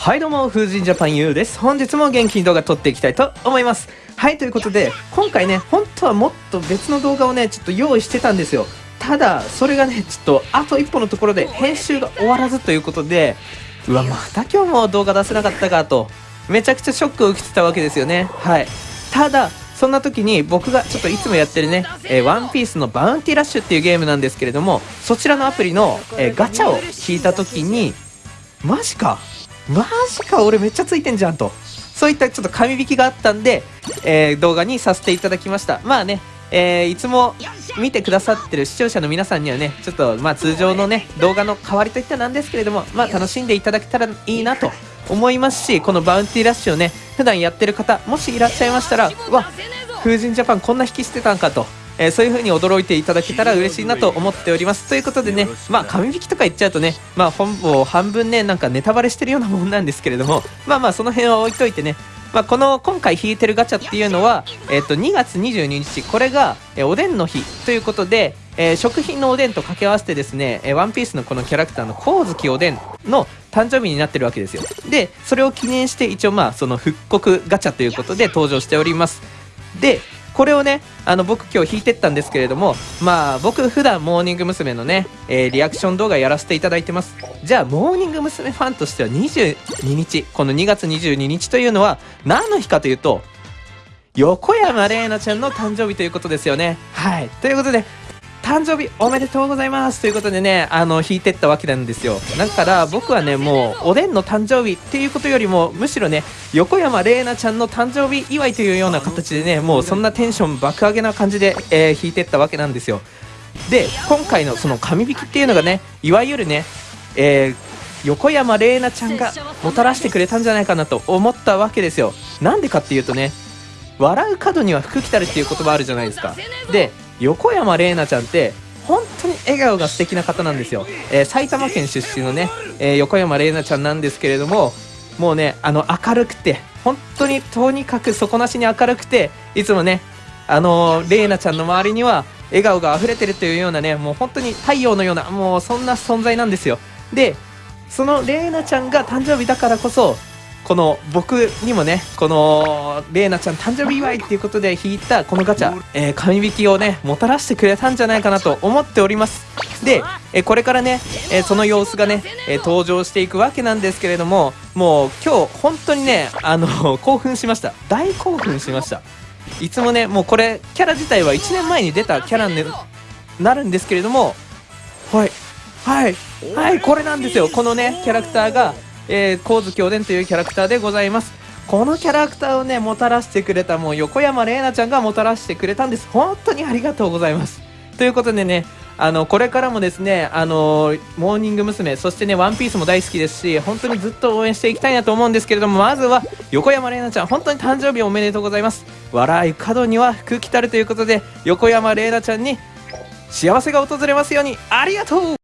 はいどうも、風神ジャパン U です。本日も元気に動画撮っていきたいと思います。はい、ということで、今回ね、本当はもっと別の動画をね、ちょっと用意してたんですよ。ただ、それがね、ちょっと、あと一歩のところで編集が終わらずということで、うわ、また今日も動画出せなかったかと、めちゃくちゃショックを受けてたわけですよね。はい。ただ、そんな時に僕がちょっといつもやってるね、えー、ワンピースのバウンティラッシュっていうゲームなんですけれども、そちらのアプリの、えー、ガチャを引いた時に、マジかマジか俺めっちゃついてんじゃんと。そういったちょっと紙引きがあったんで、えー、動画にさせていただきました。まあねえー、いつも見てくださってる視聴者の皆さんにはね、ちょっとまあ通常のね、動画の代わりといったなんですけれども、まあ楽しんでいただけたらいいなと思いますし、このバウンティーラッシュをね、普段やってる方、もしいらっしゃいましたら、わ、風神ジャパンこんな引きしてたんかと、えー、そういう風に驚いていただけたら嬉しいなと思っております。ということでね、まあ、紙引きとか言っちゃうとね、まあ、本を半分ね、なんかネタバレしてるようなもんなんですけれども、まあまあ、その辺は置いといてね、まあ、この今回引いてるガチャっていうのは、えっと2月22日これが、えおでんの日ということで、え、食品のおでんと掛け合わせてですね、えワンピースのこのキャラクターの光月おでんの誕生日になってるわけですよでそれを記念して一応まあその復刻ガチャということで登場しておりますでこれをね、あの僕今日弾いてったんですけれども、まあ僕普段モーニング娘。のね、えー、リアクション動画やらせていただいてます。じゃあモーニング娘。ファンとしては22日、この2月22日というのは何の日かというと、横山玲奈ちゃんの誕生日ということですよね。はい。ということで、誕生日おめでとうございますということでね、あの、引いてったわけなんですよ。だから僕はね、もう、おでんの誕生日っていうことよりも、むしろね、横山玲奈ちゃんの誕生日祝いというような形でね、もうそんなテンション爆上げな感じで、えー、引いてったわけなんですよ。で、今回のその紙引きっていうのがね、いわゆるね、えー、横山玲奈ちゃんがもたらしてくれたんじゃないかなと思ったわけですよ。なんでかっていうとね、笑う角には福来たるっていう言葉あるじゃないですか。で、横山玲奈ちゃんって本当に笑顔が素敵な方なんですよ、えー、埼玉県出身のね、えー、横山玲奈ちゃんなんですけれどももうねあの明るくて本当にとにかく底なしに明るくていつもねあの玲奈ちゃんの周りには笑顔が溢れてるというようなねもう本当に太陽のようなもうそんな存在なんですよ。でその玲奈ちゃんが誕生日だからこそこの僕にもねこのレイナちゃん誕生日祝いっていうことで引いたこのガチャ、えー、紙引きをねもたらしてくれたんじゃないかなと思っております。で、えー、これからね、えー、その様子がね、え登場していくわけなんですけれどももう今日本当にねあの 興奮しました。大興奮しました。いつもねもうこれキャラ自体は1年前に出たキャラになるんですけれどもはいはいはいこれなんですよ。このねキャラクターがえー、神津京伝というキャラクターでございます。このキャラクターをね、もたらしてくれたもう横山玲奈ちゃんがもたらしてくれたんです。本当にありがとうございます。ということでね、あの、これからもですね、あのモーニング娘。そしてね、ワンピースも大好きですし、本当にずっと応援していきたいなと思うんですけれども、まずは、横山玲奈ちゃん、本当に誕生日おめでとうございます。笑い角には福来たるということで、横山玲奈ちゃんに幸せが訪れますように、ありがとう